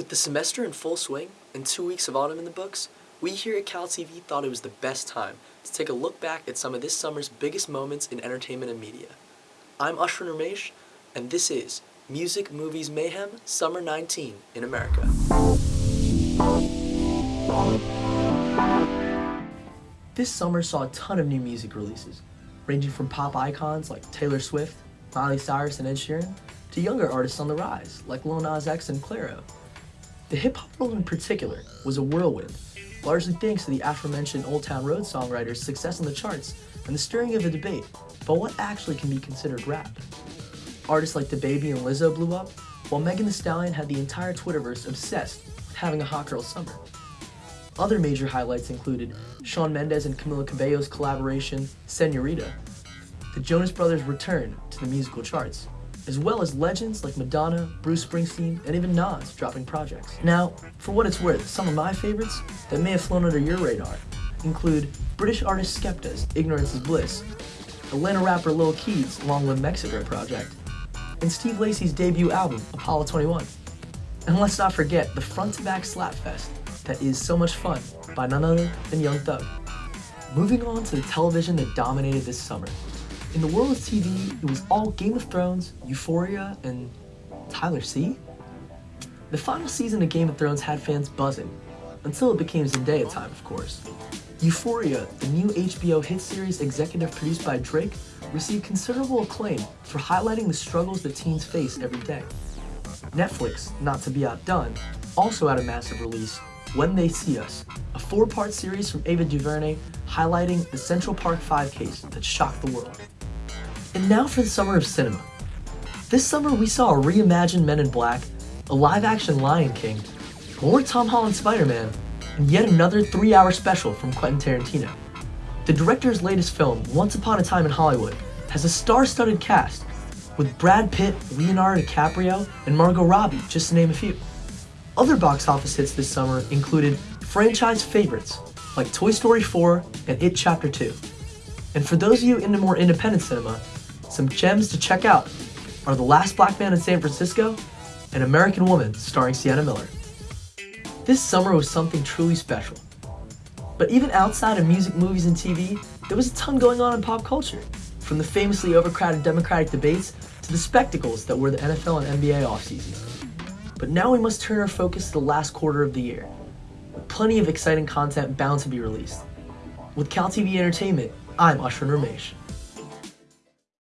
With the semester in full swing and two weeks of autumn in the books, we here at Cal TV thought it was the best time to take a look back at some of this summer's biggest moments in entertainment and media. I'm Ashwin Ramesh, and this is Music Movies Mayhem Summer 19 in America. This summer saw a ton of new music releases, ranging from pop icons like Taylor Swift, Miley Cyrus, and Ed Sheeran, to younger artists on the rise like Lil Nas X and Clairo. The hip hop world in particular was a whirlwind, largely thanks to the aforementioned Old Town Road songwriter's success on the charts and the stirring of a debate about what actually can be considered rap. Artists like DaBaby and Lizzo blew up, while Megan Thee Stallion had the entire Twitterverse obsessed with having a hot girl summer. Other major highlights included Shawn Mendes and Camila Cabello's collaboration, Senorita, the Jonas Brothers' return to the musical charts, as well as legends like Madonna, Bruce Springsteen, and even Nas dropping projects. Now, for what it's worth, some of my favorites that may have flown under your radar include British artist Skepta's Ignorance is Bliss, Atlanta rapper Lil Keed's Long Live Mexico Project, and Steve Lacy's debut album, Apollo 21. And let's not forget the front-to-back slapfest that is so much fun by none other than Young Thug. Moving on to the television that dominated this summer. In the world of TV, it was all Game of Thrones, Euphoria, and Tyler C? The final season of Game of Thrones had fans buzzing, until it became Zendaya time, of course. Euphoria, the new HBO hit series executive produced by Drake, received considerable acclaim for highlighting the struggles that teens face every day. Netflix, not to be outdone, also had a massive release, When They See Us, a four-part series from Ava DuVernay highlighting the Central Park 5 case that shocked the world. And now for the summer of cinema. This summer we saw a reimagined Men in Black, a live-action Lion King, more Tom Holland Spider-Man, and yet another three-hour special from Quentin Tarantino. The director's latest film, Once Upon a Time in Hollywood, has a star-studded cast, with Brad Pitt, Leonardo DiCaprio, and Margot Robbie, just to name a few. Other box office hits this summer included franchise favorites like Toy Story 4 and It Chapter 2. And for those of you into more independent cinema, some gems to check out are The Last Black Man in San Francisco and American Woman starring Sienna Miller. This summer was something truly special. But even outside of music, movies, and TV, there was a ton going on in pop culture, from the famously overcrowded Democratic debates to the spectacles that were the NFL and NBA offseasons. But now we must turn our focus to the last quarter of the year, with plenty of exciting content bound to be released. With CalTV Entertainment, I'm Ashwin Ramesh.